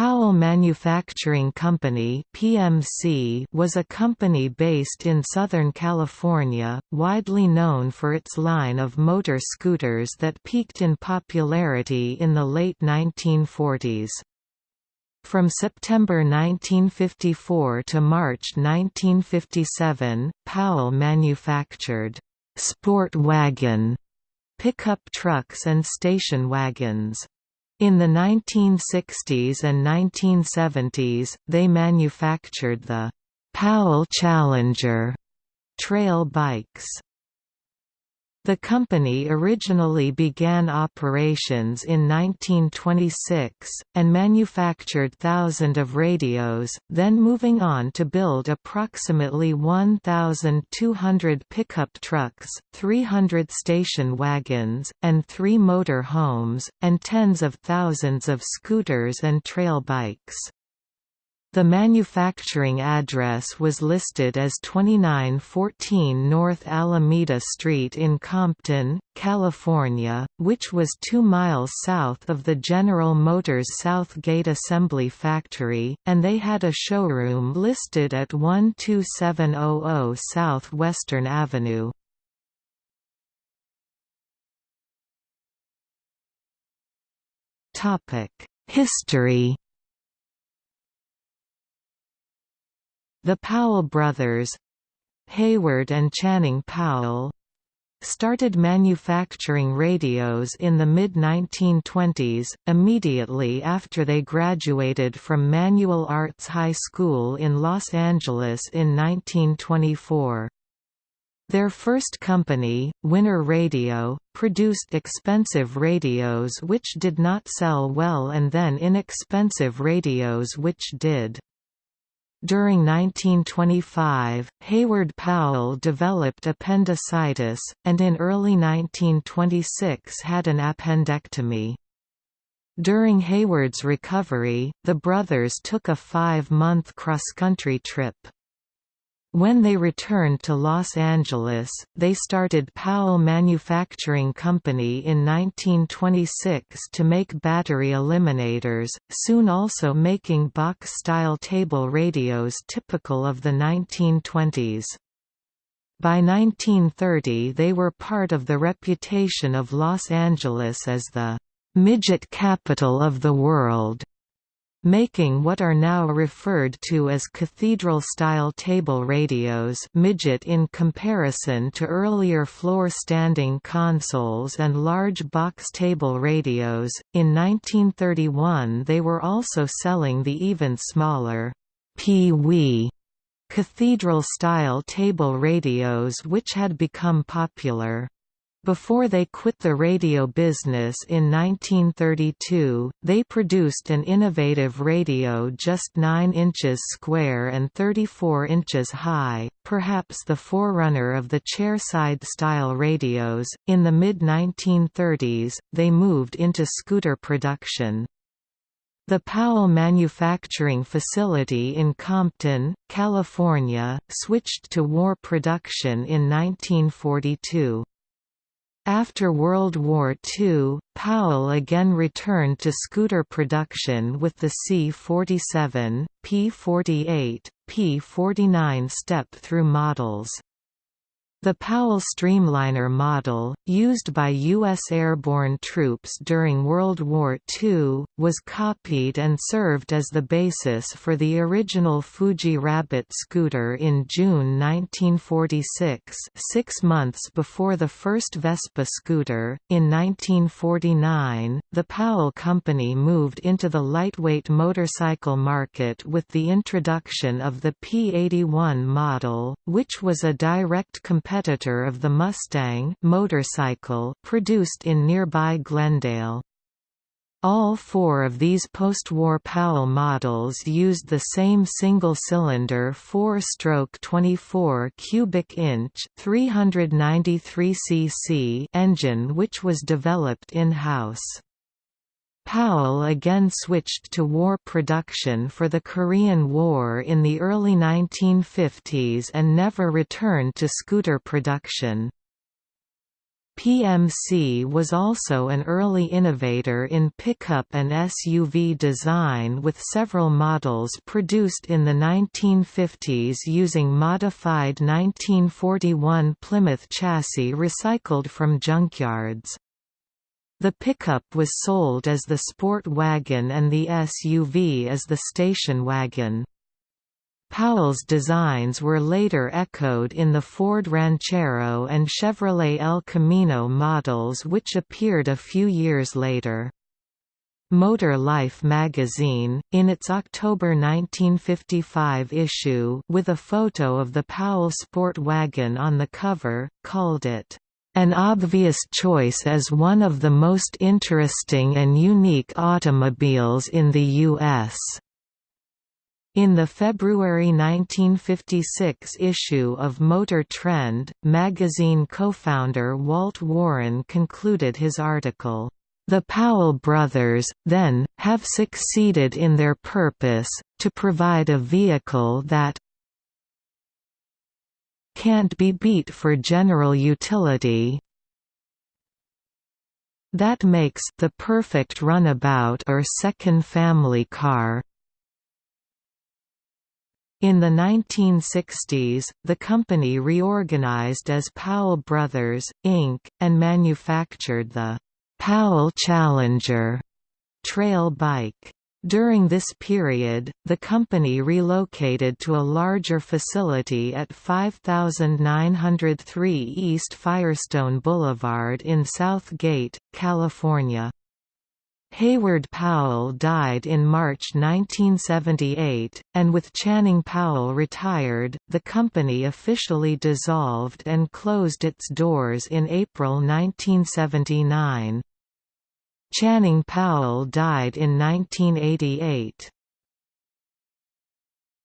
Powell Manufacturing Company (PMC) was a company based in Southern California, widely known for its line of motor scooters that peaked in popularity in the late 1940s. From September 1954 to March 1957, Powell manufactured sport wagon pickup trucks and station wagons. In the 1960s and 1970s, they manufactured the Powell Challenger trail bikes. The company originally began operations in 1926, and manufactured thousands of radios, then moving on to build approximately 1,200 pickup trucks, 300 station wagons, and three motor homes, and tens of thousands of scooters and trail bikes. The manufacturing address was listed as 2914 North Alameda Street in Compton, California, which was two miles south of the General Motors South Gate Assembly Factory, and they had a showroom listed at 12700 South Western Avenue. History The Powell brothers Hayward and Channing Powell started manufacturing radios in the mid-1920s, immediately after they graduated from Manual Arts High School in Los Angeles in 1924. Their first company, Winner Radio, produced expensive radios which did not sell well and then inexpensive radios which did. During 1925, Hayward Powell developed appendicitis, and in early 1926 had an appendectomy. During Hayward's recovery, the brothers took a five-month cross-country trip. When they returned to Los Angeles, they started Powell Manufacturing Company in 1926 to make battery eliminators, soon also making box-style table radios typical of the 1920s. By 1930 they were part of the reputation of Los Angeles as the "...midget capital of the world." Making what are now referred to as cathedral-style table radios midget in comparison to earlier floor-standing consoles and large box table radios. In 1931 they were also selling the even smaller Pee Wee cathedral-style table radios which had become popular. Before they quit the radio business in 1932, they produced an innovative radio just 9 inches square and 34 inches high, perhaps the forerunner of the chairside style radios. In the mid 1930s, they moved into scooter production. The Powell manufacturing facility in Compton, California, switched to war production in 1942. After World War II, Powell again returned to scooter production with the C-47, P-48, P-49 step-through models. The Powell Streamliner model, used by U.S. airborne troops during World War II, was copied and served as the basis for the original Fuji Rabbit scooter in June 1946 six months before the first Vespa scooter. In 1949, the Powell Company moved into the lightweight motorcycle market with the introduction of the P81 model, which was a direct competitor competitor of the Mustang motorcycle produced in nearby Glendale. All four of these post-war Powell models used the same single-cylinder 4-stroke 24 cubic inch 393 cc engine which was developed in-house. Powell again switched to war production for the Korean War in the early 1950s and never returned to scooter production. PMC was also an early innovator in pickup and SUV design with several models produced in the 1950s using modified 1941 Plymouth chassis recycled from junkyards. The pickup was sold as the sport wagon and the SUV as the station wagon. Powell's designs were later echoed in the Ford Ranchero and Chevrolet El Camino models which appeared a few years later. Motor Life magazine, in its October 1955 issue with a photo of the Powell Sport Wagon on the cover, called it, "...an obvious choice as one of the most interesting and unique automobiles in the U.S." In the February 1956 issue of Motor Trend, magazine co-founder Walt Woron concluded his article, "...the Powell brothers, then, have succeeded in their purpose, to provide a vehicle that can't be beat for general utility that makes the perfect runabout or second family car." In the 1960s, the company reorganized as Powell Brothers, Inc., and manufactured the Powell Challenger trail bike. During this period, the company relocated to a larger facility at 5903 East Firestone Boulevard in South Gate, California. Hayward Powell died in March 1978, and with Channing Powell retired, the company officially dissolved and closed its doors in April 1979. Channing Powell died in 1988.